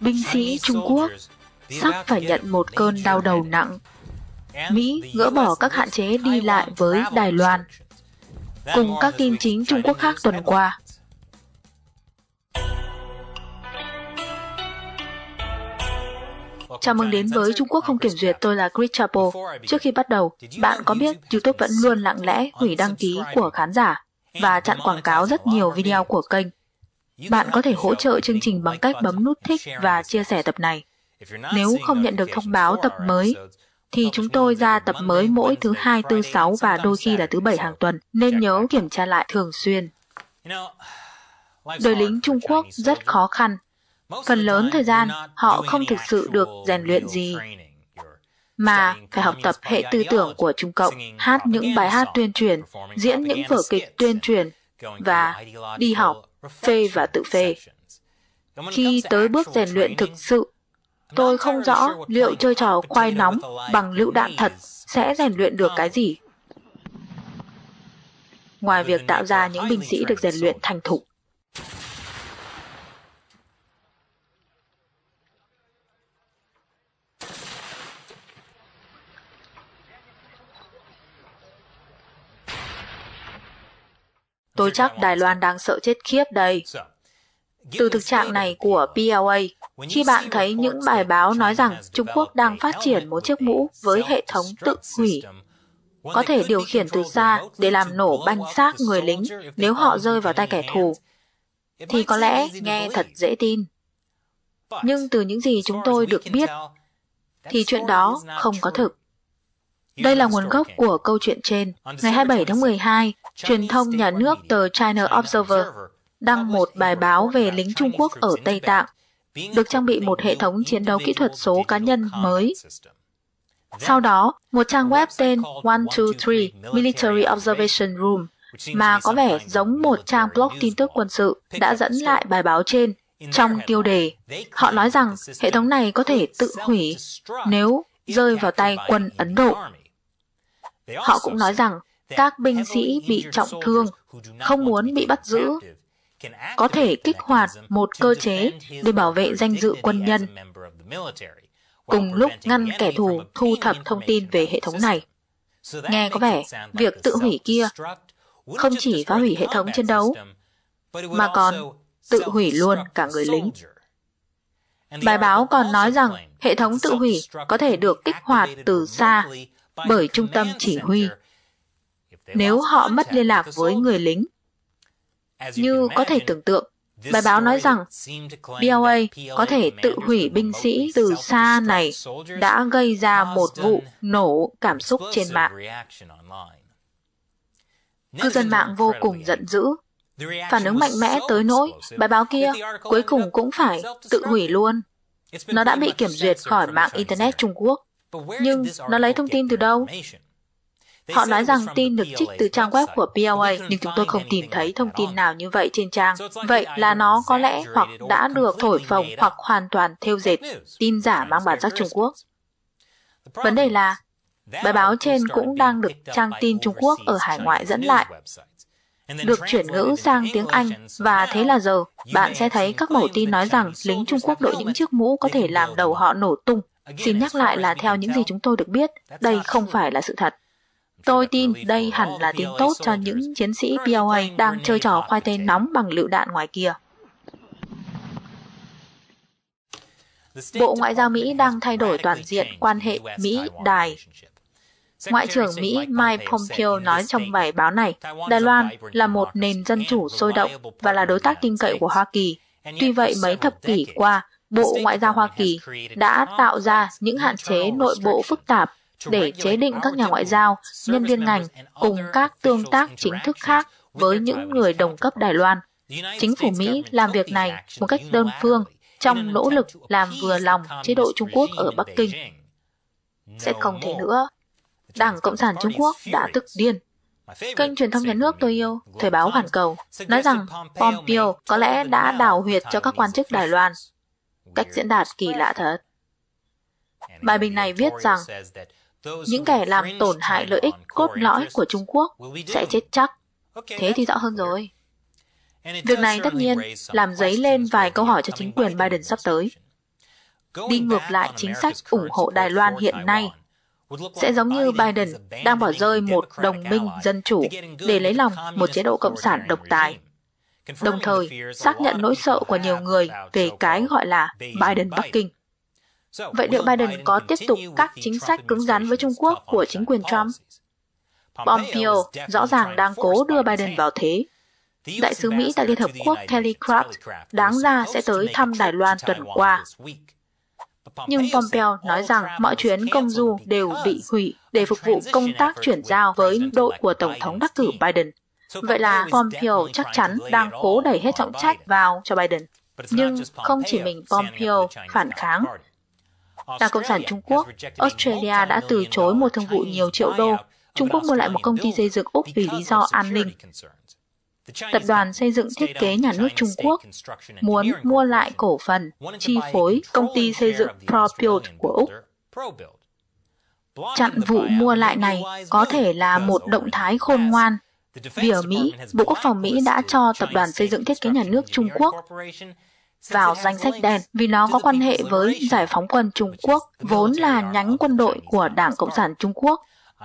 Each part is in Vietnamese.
binh sĩ Trung Quốc sắp phải nhận một cơn đau đầu nặng. Mỹ gỡ bỏ các hạn chế đi lại với Đài Loan, cùng các tin chính Trung Quốc khác tuần qua. Chào mừng đến với Trung Quốc không kiểm duyệt, tôi là Chris Chapo. Trước khi bắt đầu, bạn có biết YouTube vẫn luôn lặng lẽ hủy đăng ký của khán giả và chặn quảng cáo rất nhiều video của kênh. Bạn có thể hỗ trợ chương trình bằng cách bấm nút thích và chia sẻ tập này. Nếu không nhận được thông báo tập mới, thì chúng tôi ra tập mới mỗi thứ hai, tư, sáu và đôi khi là thứ bảy hàng tuần, nên nhớ kiểm tra lại thường xuyên. Đời lính Trung Quốc rất khó khăn. Phần lớn thời gian, họ không thực sự được rèn luyện gì, mà phải học tập hệ tư tưởng của Trung Cộng, hát những bài hát tuyên truyền, diễn những vở kịch tuyên truyền và đi học, phê và tự phê. Khi tới bước rèn luyện thực sự, tôi không rõ liệu chơi trò khoai nóng bằng lựu đạn thật sẽ rèn luyện được cái gì. Ngoài việc tạo ra những binh sĩ được rèn luyện thành thục. Tôi chắc Đài Loan đang sợ chết khiếp đây. Từ thực trạng này của PLA, khi bạn thấy những bài báo nói rằng Trung Quốc đang phát triển một chiếc mũ với hệ thống tự hủy, có thể điều khiển từ xa để làm nổ banh xác người lính nếu họ rơi vào tay kẻ thù, thì có lẽ nghe thật dễ tin. Nhưng từ những gì chúng tôi được biết, thì chuyện đó không có thực. Đây là nguồn gốc của câu chuyện trên. Ngày 27 tháng 12, truyền thông nhà nước tờ China Observer đăng một bài báo về lính Trung Quốc ở Tây Tạng, được trang bị một hệ thống chiến đấu kỹ thuật số cá nhân mới. Sau đó, một trang web tên 123 Military Observation Room mà có vẻ giống một trang blog tin tức quân sự đã dẫn lại bài báo trên trong tiêu đề. Họ nói rằng hệ thống này có thể tự hủy nếu rơi vào tay quân Ấn Độ. Họ cũng nói rằng các binh sĩ bị trọng thương, không muốn bị bắt giữ, có thể kích hoạt một cơ chế để bảo vệ danh dự quân nhân, cùng lúc ngăn kẻ thù thu thập thông tin về hệ thống này. Nghe có vẻ việc tự hủy kia không chỉ phá hủy hệ thống chiến đấu, mà còn tự hủy luôn cả người lính. Bài báo còn nói rằng hệ thống tự hủy có thể được kích hoạt từ xa bởi trung tâm chỉ huy. Nếu họ mất liên lạc với người lính, như có thể tưởng tượng, bài báo nói rằng BLA có thể tự hủy binh sĩ từ xa này đã gây ra một vụ nổ cảm xúc trên mạng. Cư dân mạng vô cùng giận dữ. Phản ứng mạnh mẽ tới nỗi bài báo kia cuối cùng cũng phải tự hủy luôn. Nó đã bị kiểm duyệt khỏi mạng Internet Trung Quốc. Nhưng nó lấy thông tin từ đâu? Họ nói rằng tin được trích từ trang web của PLA, nhưng chúng tôi không tìm thấy thông tin nào như vậy trên trang. Vậy là nó có lẽ hoặc đã được thổi phồng hoặc hoàn toàn theo dệt tin giả mang bản sắc Trung Quốc. Vấn đề là, bài báo trên cũng đang được trang tin Trung Quốc ở hải ngoại dẫn lại. được chuyển ngữ sang tiếng Anh. và thế là giờ bạn sẽ thấy các mẫu tin nói rằng lính Trung Quốc đội những chiếc mũ có thể làm đầu họ nổ tung. Xin nhắc lại là theo những gì chúng tôi được biết, đây không phải là sự thật. Tôi tin đây hẳn là tin tốt cho những chiến sĩ PLA đang chơi trò khoai tây nóng bằng lựu đạn ngoài kia. Bộ Ngoại giao Mỹ đang thay đổi toàn diện quan hệ Mỹ-Đài. Ngoại trưởng Mỹ Mike Pompeo nói trong bài báo này, Đài Loan là một nền dân chủ sôi động và là đối tác tin cậy của Hoa Kỳ. Tuy vậy, mấy thập kỷ qua, Bộ Ngoại giao Hoa Kỳ đã tạo ra những hạn chế nội bộ phức tạp để chế định các nhà ngoại giao, nhân viên ngành cùng các tương tác chính thức khác với những người đồng cấp Đài Loan. Chính phủ Mỹ làm việc này một cách đơn phương trong nỗ lực làm vừa lòng chế độ Trung Quốc ở Bắc Kinh. Sẽ không thể nữa. Đảng Cộng sản Trung Quốc đã tức điên. Kênh truyền thông nhà nước tôi yêu, Thời báo Hoàn Cầu, nói rằng Pompeo có lẽ đã đào huyệt cho các quan chức Đài Loan. Cách diễn đạt kỳ lạ thật. Bài bình này viết rằng, những kẻ làm tổn hại lợi ích cốt lõi của Trung Quốc sẽ chết chắc. Thế thì rõ hơn rồi. Việc này tất nhiên làm dấy lên vài câu hỏi cho chính quyền Biden sắp tới. đi ngược lại chính sách ủng hộ Đài Loan hiện nay sẽ giống như Biden đang bỏ rơi một đồng minh dân chủ để lấy lòng một chế độ cộng sản độc tài. Đồng thời, xác nhận nỗi sợ của nhiều người về cái gọi là Biden Bắc Kinh. Vậy liệu Biden có tiếp tục các chính sách cứng rắn với Trung Quốc của chính quyền Trump? Pompeo rõ ràng đang cố đưa Biden vào thế. Đại sứ Mỹ tại Liên Hợp Quốc Kelly Craft đáng ra sẽ tới thăm Đài Loan tuần qua. Nhưng Pompeo nói rằng mọi chuyến công du đều bị hủy để phục vụ công tác chuyển giao với đội của Tổng thống đắc cử Biden. Vậy là Pompeo chắc chắn đang cố đẩy hết trọng trách vào cho Biden. Nhưng không chỉ mình Pompeo phản kháng. Đảng Cộng sản Trung Quốc, Australia đã từ chối một thương vụ nhiều triệu đô. Trung Quốc mua lại một công ty xây dựng Úc vì lý do an ninh. Tập đoàn xây dựng thiết kế nhà nước Trung Quốc muốn mua lại cổ phần, chi phối công ty xây dựng ProBuild của Úc. Chặn vụ mua lại này có thể là một động thái khôn ngoan vì ở Mỹ, Bộ Quốc phòng Mỹ đã cho Tập đoàn Xây dựng Thiết kế Nhà nước Trung Quốc vào danh sách đen vì nó có quan hệ với Giải phóng quân Trung Quốc, vốn là nhánh quân đội của Đảng Cộng sản Trung Quốc.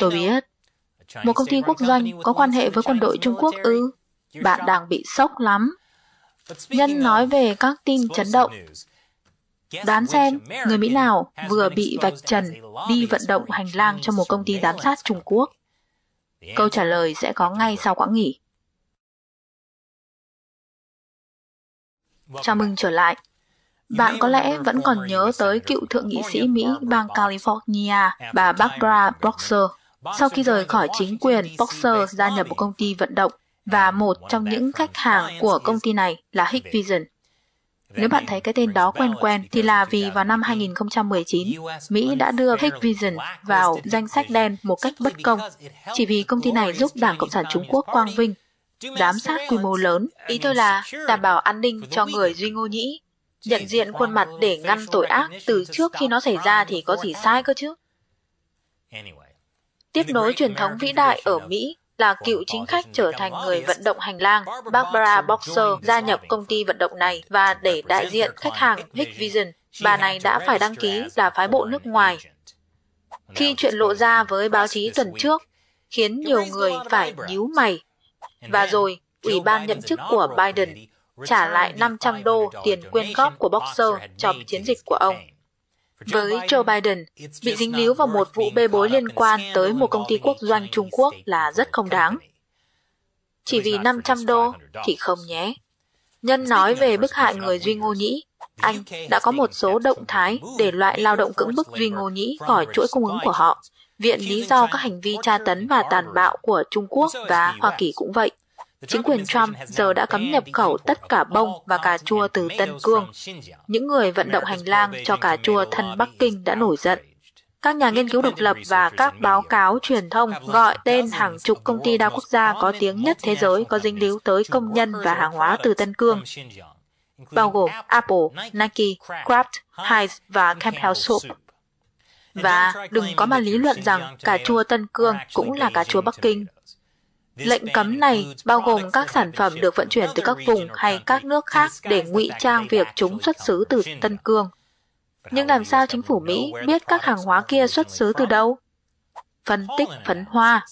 Tôi biết, một công ty quốc doanh có quan hệ với quân đội Trung Quốc ư? Bạn đang bị sốc lắm. Nhân nói về các tin chấn động. Đoán xem, người Mỹ nào vừa bị vạch trần đi vận động hành lang cho một công ty giám sát Trung Quốc? Câu trả lời sẽ có ngay sau quãng nghỉ. Chào mừng trở lại. Bạn có lẽ vẫn còn nhớ tới cựu thượng nghị sĩ Mỹ bang California, bà Barbara Boxer. Sau khi rời khỏi chính quyền, Boxer gia nhập một công ty vận động và một trong những khách hàng của công ty này là Hikvision. Nếu bạn thấy cái tên đó quen quen thì là vì vào năm 2019, Mỹ đã đưa Hikvision vào danh sách đen một cách bất công, chỉ vì công ty này giúp Đảng Cộng sản Trung Quốc quang vinh, giám sát quy mô lớn. Ý tôi là đảm bảo an ninh cho người Duy Ngô Nhĩ, nhận diện khuôn mặt để ngăn tội ác từ trước khi nó xảy ra thì có gì sai cơ chứ? Tiếp nối truyền thống vĩ đại ở Mỹ là cựu chính khách trở thành người vận động hành lang, Barbara Boxer gia nhập công ty vận động này và để đại diện khách hàng Hikvision, bà này đã phải đăng ký là phái bộ nước ngoài. Khi chuyện lộ ra với báo chí tuần trước, khiến nhiều người phải nhíu mày. Và rồi, Ủy ban nhậm chức của Biden trả lại 500 đô tiền quyên góp của Boxer cho chiến dịch của ông. Với Joe Biden, bị dính líu vào một vụ bê bối liên quan tới một công ty quốc doanh Trung Quốc là rất không đáng. Chỉ vì 500 đô thì không nhé. Nhân nói về bức hại người Duy Ngô Nhĩ, anh đã có một số động thái để loại lao động cưỡng bức Duy Ngô Nhĩ khỏi chuỗi cung ứng của họ. Viện lý do các hành vi tra tấn và tàn bạo của Trung Quốc và Hoa Kỳ cũng vậy. Chính quyền Trump giờ đã cấm nhập khẩu tất cả bông và cà chua từ Tân Cương. Những người vận động hành lang cho cà chua thân Bắc Kinh đã nổi giận. Các nhà nghiên cứu độc lập và các báo cáo truyền thông gọi tên hàng chục công ty đa quốc gia có tiếng nhất thế giới có dính líu tới công nhân và hàng hóa từ Tân Cương, bao gồm Apple, Nike, Kraft, Heinz và Campbell Soup. Và đừng có mà lý luận rằng cà chua Tân Cương cũng là cà chua Bắc Kinh. Lệnh cấm này bao gồm các sản phẩm được vận chuyển từ các vùng hay các nước khác để ngụy trang việc chúng xuất xứ từ Tân Cương. Nhưng làm sao chính phủ Mỹ biết các hàng hóa kia xuất xứ từ đâu? Phân tích, phấn hoa.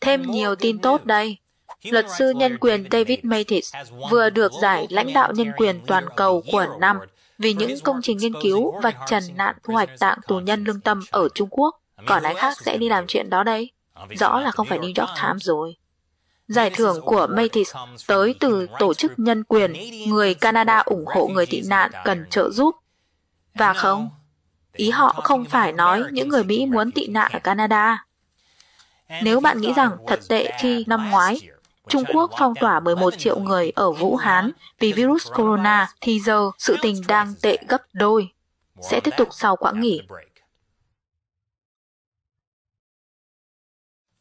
Thêm nhiều tin tốt đây. Luật sư nhân quyền David Mathis vừa được giải lãnh đạo nhân quyền toàn cầu của năm vì những công trình nghiên cứu vạch trần nạn thu hoạch tạng tù nhân lương tâm ở Trung Quốc. Còn ai khác sẽ đi làm chuyện đó đây? Rõ là không phải New York Times rồi. Giải thưởng của Mathis tới từ tổ chức nhân quyền người Canada ủng hộ người tị nạn cần trợ giúp. Và không, ý họ không phải nói những người Mỹ muốn tị nạn ở Canada. Nếu bạn nghĩ rằng thật tệ khi năm ngoái Trung Quốc phong tỏa 11 triệu người ở Vũ Hán vì virus corona thì giờ sự tình đang tệ gấp đôi. Sẽ tiếp tục sau quãng nghỉ.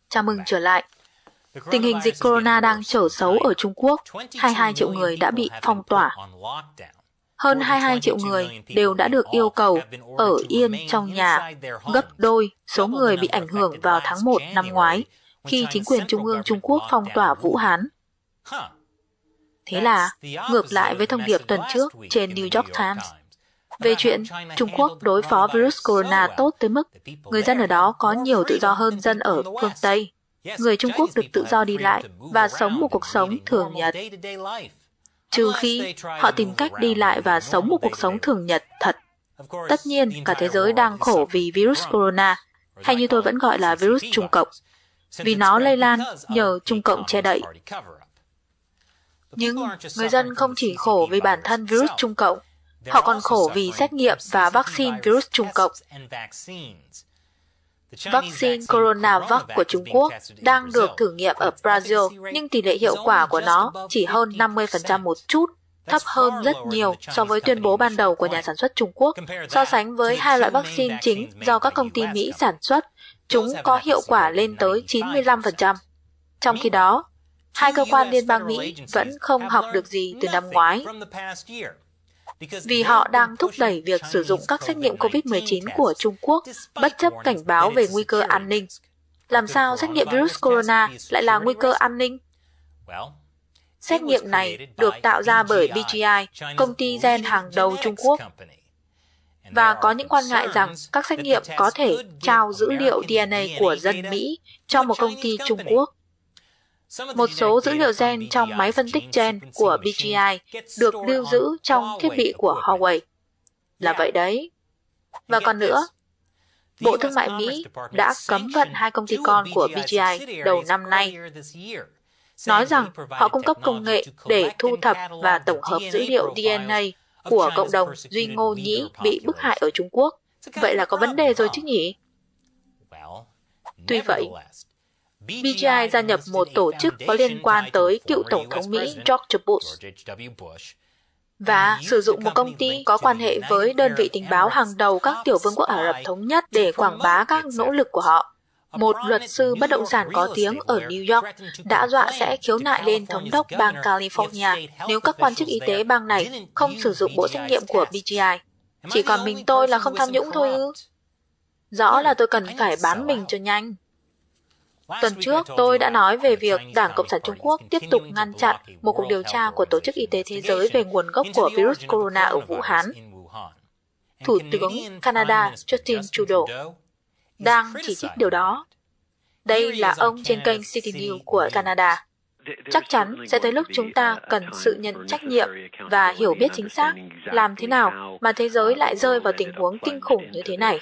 Chào mừng trở lại. Tình hình dịch corona đang trở xấu ở Trung Quốc, 22 triệu người đã bị phong tỏa. Hơn 22 triệu người đều đã được yêu cầu ở yên trong nhà, gấp đôi số người bị ảnh hưởng vào tháng 1 năm ngoái, khi chính quyền Trung ương Trung Quốc phong tỏa Vũ Hán. Thế là, ngược lại với thông điệp tuần trước trên New York Times, về chuyện Trung Quốc đối phó virus corona tốt tới mức người dân ở đó có nhiều tự do hơn dân ở phương Tây. Người Trung Quốc được tự do đi lại và sống một cuộc sống thường nhật. Trừ khi họ tìm cách đi lại và sống một cuộc sống thường nhật thật. Tất nhiên, cả thế giới đang khổ vì virus corona, hay như tôi vẫn gọi là virus Trung Cộng, vì nó lây lan nhờ Trung Cộng che đậy. Nhưng người dân không chỉ khổ vì bản thân virus Trung Cộng, họ còn khổ vì xét nghiệm và vaccine virus Trung Cộng. Vaccine CoronaVac của Trung Quốc đang được thử nghiệm ở Brazil, nhưng tỷ lệ hiệu quả của nó chỉ hơn 50% một chút, thấp hơn rất nhiều so với tuyên bố ban đầu của nhà sản xuất Trung Quốc. So sánh với hai loại vaccine chính do các công ty Mỹ sản xuất, chúng có hiệu quả lên tới 95%. Trong khi đó, hai cơ quan liên bang Mỹ vẫn không học được gì từ năm ngoái vì họ đang thúc đẩy việc sử dụng các xét nghiệm COVID-19 của Trung Quốc bất chấp cảnh báo về nguy cơ an ninh. Làm sao xét nghiệm virus corona lại là nguy cơ an ninh? Xét nghiệm này được tạo ra bởi BGI, công ty gen hàng đầu Trung Quốc, và có những quan ngại rằng các xét nghiệm có thể trao dữ liệu DNA của dân Mỹ cho một công ty Trung Quốc. Một số dữ liệu gen trong máy phân tích gen của BGI được lưu giữ trong thiết bị của Huawei. Là vậy đấy. Và còn nữa, Bộ Thương mại Mỹ đã cấm vận hai công ty con của BGI đầu năm nay, nói rằng họ cung cấp công nghệ để thu thập và tổng hợp dữ liệu DNA của cộng đồng Duy Ngô Nhĩ bị bức hại ở Trung Quốc. Vậy là có vấn đề rồi chứ nhỉ? Tuy vậy, BGI gia nhập một tổ chức có liên quan tới cựu Tổng thống Mỹ George Bush và sử dụng một công ty có quan hệ với đơn vị tình báo hàng đầu các tiểu vương quốc Ả Rập Thống Nhất để quảng bá các nỗ lực của họ. Một luật sư bất động sản có tiếng ở New York đã dọa sẽ khiếu nại lên thống đốc bang California nếu các quan chức y tế bang này không sử dụng bộ xét nghiệm của BGI. Chỉ còn mình tôi là không tham nhũng thôi ư? Rõ là tôi cần phải bán mình cho nhanh. Tuần trước, tôi đã nói về việc Đảng Cộng sản Trung Quốc tiếp tục ngăn chặn một cuộc điều tra của Tổ chức Y tế Thế giới về nguồn gốc của virus corona ở Vũ Hán. Thủ tướng Canada Justin Trudeau đang chỉ trích điều đó. Đây là ông trên kênh City News của Canada. Chắc chắn sẽ tới lúc chúng ta cần sự nhận trách nhiệm và hiểu biết chính xác làm thế nào mà thế giới lại rơi vào tình huống kinh khủng như thế này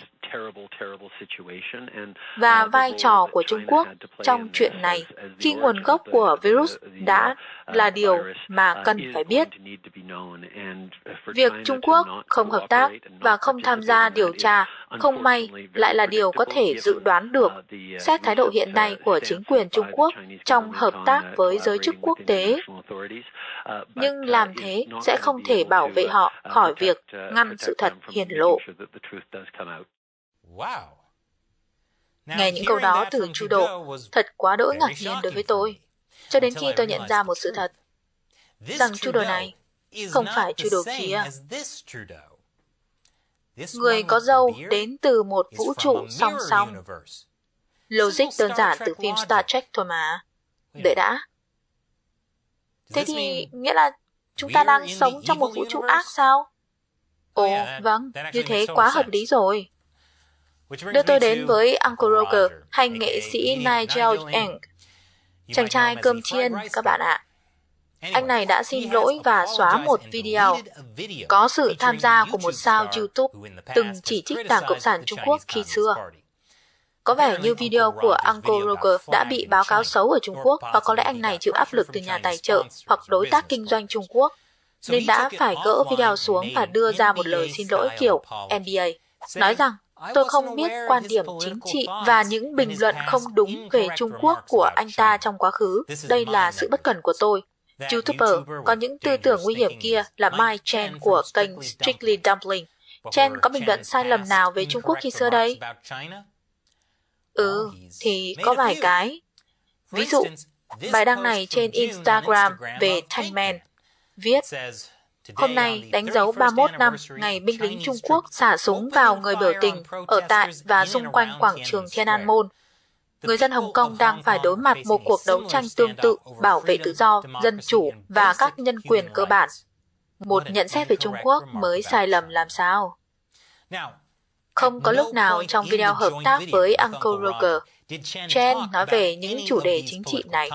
và vai trò của Trung Quốc trong chuyện này khi nguồn gốc của virus đã là điều mà cần phải biết. Việc Trung Quốc không hợp tác và không tham gia điều tra không may lại là điều có thể dự đoán được xét thái độ hiện nay của chính quyền Trung Quốc trong hợp tác với giới chức quốc tế. Nhưng làm thế sẽ không thể bảo vệ họ khỏi việc ngăn sự thật hiển lộ. Nghe những câu đó từ Trudeau thật quá đỗi ngạc nhiên đối với tôi, cho đến khi tôi nhận ra một sự thật, rằng Trudeau này không phải Trudeau kia. Người có dâu đến từ một vũ trụ song song. Logic đơn giản từ phim Star Trek thôi mà. Đợi đã. Thế thì nghĩa là chúng ta đang sống trong một vũ trụ ác sao? Ồ, vâng, như thế quá hợp lý rồi. Đưa tôi đến với Uncle Roger hay nghệ sĩ Nigel Eng. Chàng trai cơm chiên, các bạn ạ. Anh này đã xin lỗi và xóa một video có sự tham gia của một sao YouTube từng chỉ trích Đảng Cộng sản Trung Quốc khi xưa. Có vẻ như video của Uncle Roger đã bị báo cáo xấu ở Trung Quốc và có lẽ anh này chịu áp lực từ nhà tài trợ hoặc đối tác kinh doanh Trung Quốc, nên đã phải gỡ video xuống và đưa ra một lời xin lỗi kiểu NBA, nói rằng Tôi không biết quan điểm chính trị và những bình luận không đúng về Trung Quốc của anh ta trong quá khứ. Đây là sự bất cẩn của tôi. YouTuber có những tư tưởng nguy hiểm kia là Mike Chen của kênh Strictly Dumpling. Chen có bình luận sai lầm nào về Trung Quốc khi xưa đây? Ừ, thì có vài cái. Ví dụ, bài đăng này trên Instagram về Thanh Man viết Hôm nay đánh dấu 31 năm ngày binh lính Trung Quốc xả súng vào người biểu tình ở tại và xung quanh quảng trường Thiên An Môn. Người dân Hồng Kông đang phải đối mặt một cuộc đấu tranh tương tự bảo vệ tự do, dân chủ và các nhân quyền cơ bản. Một nhận xét về Trung Quốc mới sai lầm làm sao? Không có lúc nào trong video hợp tác với Uncle Roger, Chen nói về những chủ đề chính trị này.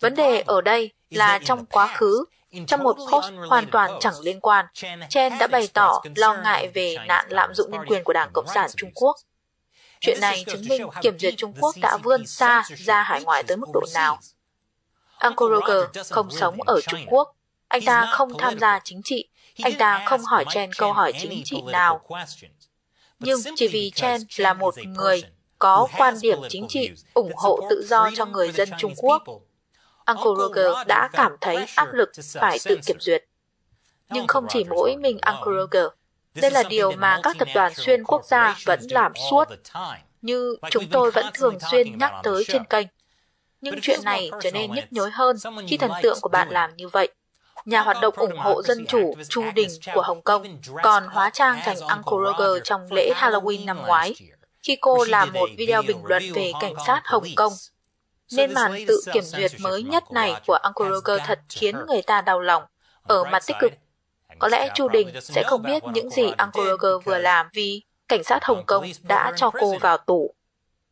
Vấn đề ở đây là trong quá khứ, trong một post hoàn toàn chẳng liên quan, Chen đã bày tỏ lo ngại về nạn lạm dụng nhân quyền của Đảng Cộng sản Trung Quốc. Chuyện này chứng minh kiểm duyệt Trung Quốc đã vươn xa ra hải ngoại tới mức độ nào. Uncle Roger không sống ở Trung Quốc. Anh ta không tham gia chính trị. Anh ta không hỏi Chen câu hỏi chính trị nào. Nhưng chỉ vì Chen là một người có quan điểm chính trị ủng hộ tự do cho người dân Trung Quốc, Uncle Roger đã cảm thấy áp lực phải tự kiểm duyệt. Nhưng không chỉ mỗi mình Uncle Roger. Đây là điều mà các tập đoàn xuyên quốc gia vẫn làm suốt, như chúng tôi vẫn thường xuyên nhắc tới trên kênh. Nhưng chuyện này trở nên nhức nhối hơn khi thần tượng của bạn làm như vậy. Nhà hoạt động ủng hộ dân chủ Chu Đình của Hồng Kông còn hóa trang thành Uncle Roger trong lễ Halloween năm ngoái, khi cô làm một video bình luận về cảnh sát Hồng Kông. Nên màn tự kiểm duyệt mới nhất này của Uncle Roger thật khiến người ta đau lòng. Ở mặt tích cực, có lẽ Chu Đình sẽ không biết những gì Uncle Roger vừa làm vì cảnh sát Hồng Kông đã cho cô vào tù.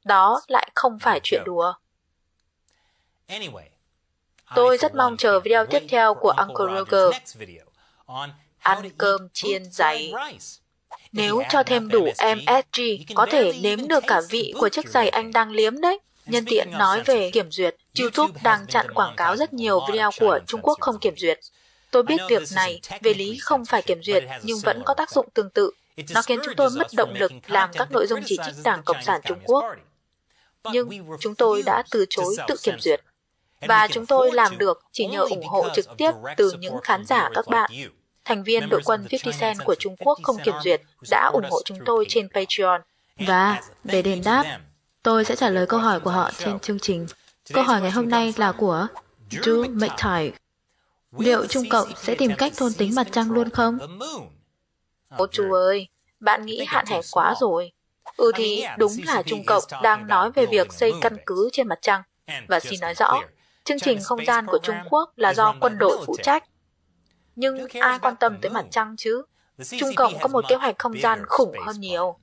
Đó lại không phải chuyện đùa. Tôi rất mong chờ video tiếp theo của Uncle Roger. Ăn cơm chiên giấy. Nếu cho thêm đủ MSG, có thể nếm được cả vị của chiếc giày anh đang liếm đấy. Nhân tiện nói về kiểm duyệt, YouTube đang chặn quảng cáo rất nhiều video của Trung Quốc không kiểm duyệt. Tôi biết việc này về lý không phải kiểm duyệt nhưng vẫn có tác dụng tương tự. Nó khiến chúng tôi mất động lực làm các nội dung chỉ trích Đảng Cộng sản Trung Quốc. Nhưng chúng tôi đã từ chối tự kiểm duyệt. Và chúng tôi làm được chỉ nhờ ủng hộ trực tiếp từ những khán giả các bạn. Thành viên đội quân 50 Cent của Trung Quốc không kiểm duyệt đã ủng hộ chúng tôi trên Patreon. Và để đền đáp, tôi sẽ trả lời câu hỏi của họ trên chương trình. Câu hỏi ngày hôm nay là của Drew McTighe. Liệu Trung Cộng sẽ tìm cách thôn tính mặt trăng luôn không? Ô chú ơi, bạn nghĩ hạn hẹp quá rồi. Ừ thì đúng là Trung Cộng đang nói về việc xây căn cứ trên mặt trăng. Và xin nói rõ, chương trình không gian của Trung Quốc là do quân đội phụ trách. Nhưng ai quan tâm tới mặt trăng chứ? Trung Cộng có một kế hoạch không gian khủng hơn nhiều.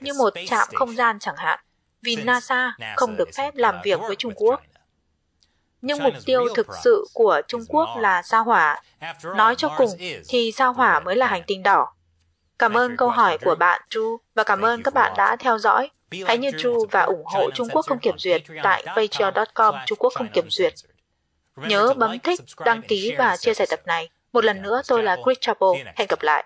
Như một trạm không gian chẳng hạn, vì NASA không được phép làm việc với Trung Quốc. Nhưng mục tiêu thực sự của Trung Quốc là sao hỏa. Nói cho cùng thì sao hỏa mới là hành tinh đỏ. Cảm ơn câu hỏi của bạn Chu và cảm ơn các bạn đã theo dõi. Hãy như Chu và ủng hộ Trung Quốc không kiểm duyệt tại patreon.com Trung Quốc không kiểm duyệt. Nhớ bấm thích, đăng ký và chia sẻ tập này. Một lần nữa tôi là Chris Chappell. Hẹn gặp lại.